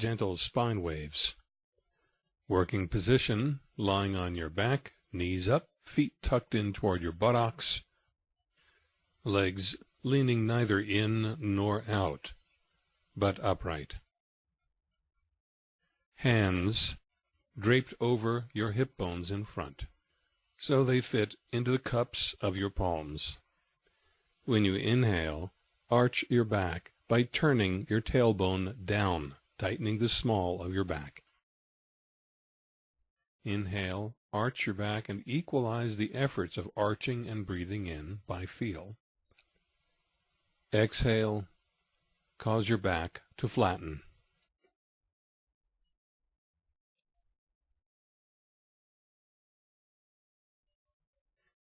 gentle spine waves. Working position, lying on your back, knees up, feet tucked in toward your buttocks, legs leaning neither in nor out, but upright. Hands draped over your hip bones in front, so they fit into the cups of your palms. When you inhale, arch your back by turning your tailbone down, tightening the small of your back. Inhale, arch your back and equalize the efforts of arching and breathing in by feel. Exhale, cause your back to flatten.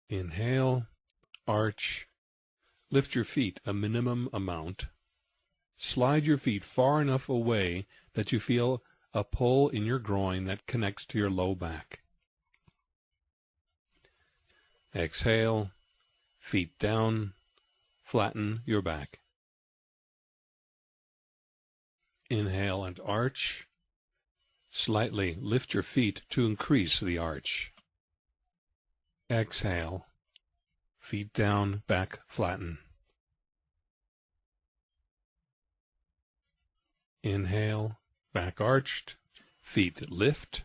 Inhale, arch, lift your feet a minimum amount. Slide your feet far enough away that you feel a pull in your groin that connects to your low back. Exhale, feet down, flatten your back. Inhale and arch. Slightly lift your feet to increase the arch. Exhale. Feet down, back flatten. Inhale, back arched, feet lift.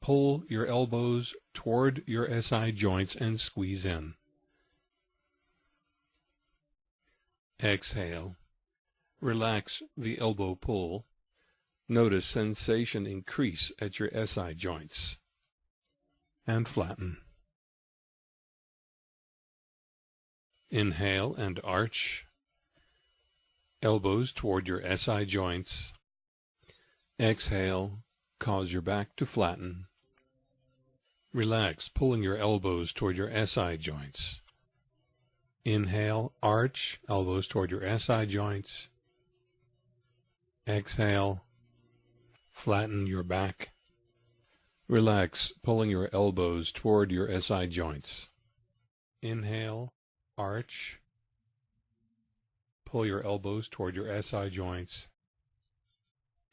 Pull your elbows toward your SI joints and squeeze in. Exhale. Relax the elbow pull. Notice sensation increase at your SI joints. And flatten. Inhale and arch. Elbows toward your SI joints. Exhale, cause your back to flatten. Relax, pulling your elbows toward your SI joints. Inhale, arch, elbows toward your SI joints. Exhale, flatten your back. Relax, pulling your elbows toward your SI joints. Inhale, arch. Pull your elbows toward your SI joints.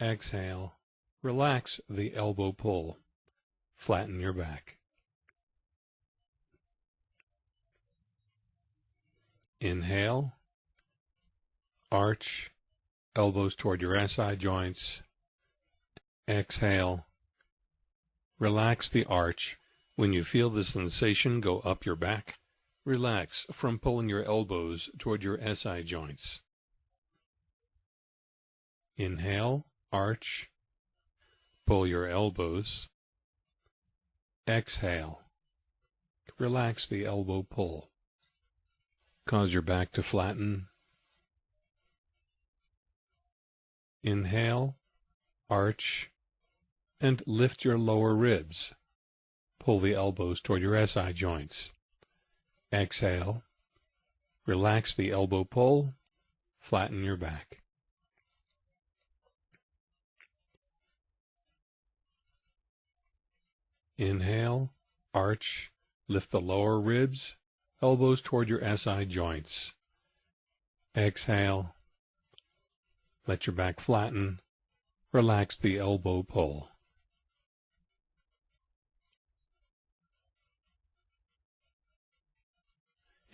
Exhale, relax the elbow pull. Flatten your back. Inhale, arch, elbows toward your SI joints. Exhale, relax the arch. When you feel the sensation go up your back, relax from pulling your elbows toward your SI joints. Inhale, arch, pull your elbows. Exhale, relax the elbow pull. Cause your back to flatten. Inhale, arch, and lift your lower ribs. Pull the elbows toward your SI joints. Exhale, relax the elbow pull, flatten your back. Inhale, arch, lift the lower ribs, elbows toward your SI joints. Exhale. Let your back flatten. Relax the elbow pull.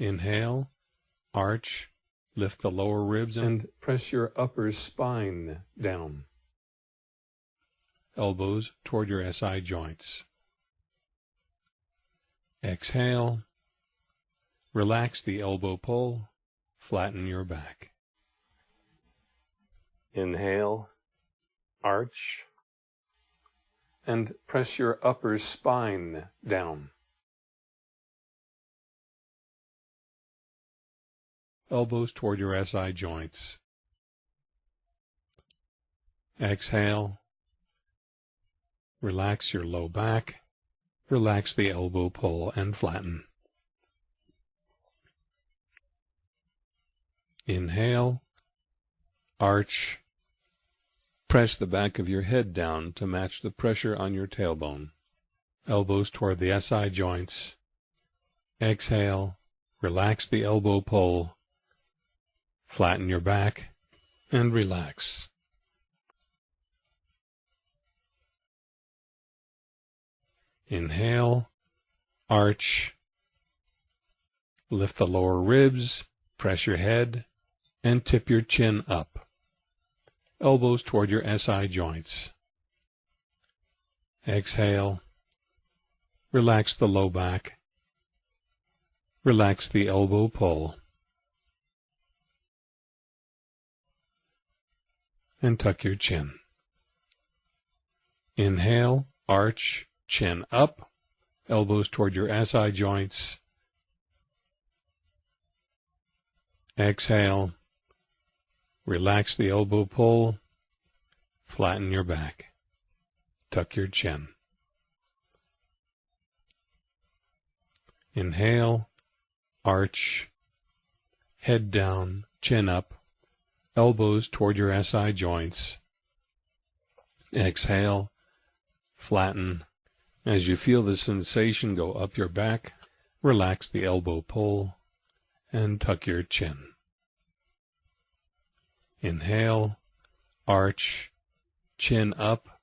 Inhale, arch, lift the lower ribs and press your upper spine down. Elbows toward your SI joints. Exhale, Relax the elbow pull, flatten your back. Inhale, arch, and press your upper spine down. Elbows toward your SI joints. Exhale. Relax your low back. Relax the elbow pull and flatten. Inhale, arch, press the back of your head down to match the pressure on your tailbone. Elbows toward the SI joints. Exhale, relax the elbow pull, Flatten your back and relax. Inhale, arch, lift the lower ribs, press your head, and tip your chin up. Elbows toward your SI joints. Exhale, relax the low back, relax the elbow pull. And tuck your chin. Inhale, arch, chin up, elbows toward your SI joints. Exhale, relax the elbow pull, flatten your back, tuck your chin. Inhale, arch, head down, chin up, elbows toward your SI joints. Exhale, flatten. As you feel the sensation go up your back, relax the elbow pull and tuck your chin. Inhale, arch, chin up,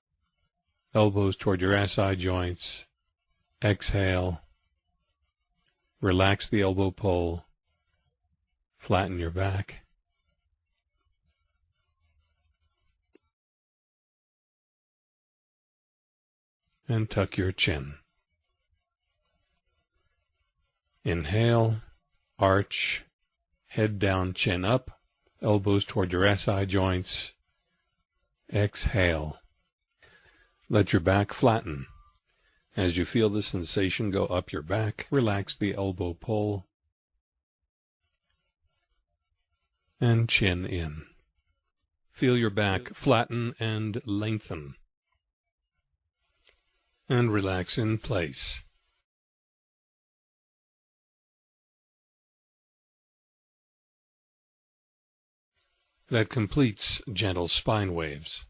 elbows toward your SI joints. Exhale, relax the elbow pull, flatten your back. And tuck your chin. Inhale, arch, head down, chin up, elbows toward your SI joints. Exhale. Let your back flatten. As you feel the sensation go up your back, relax the elbow pull and chin in. Feel your back flatten and lengthen and relax in place. That completes gentle spine waves.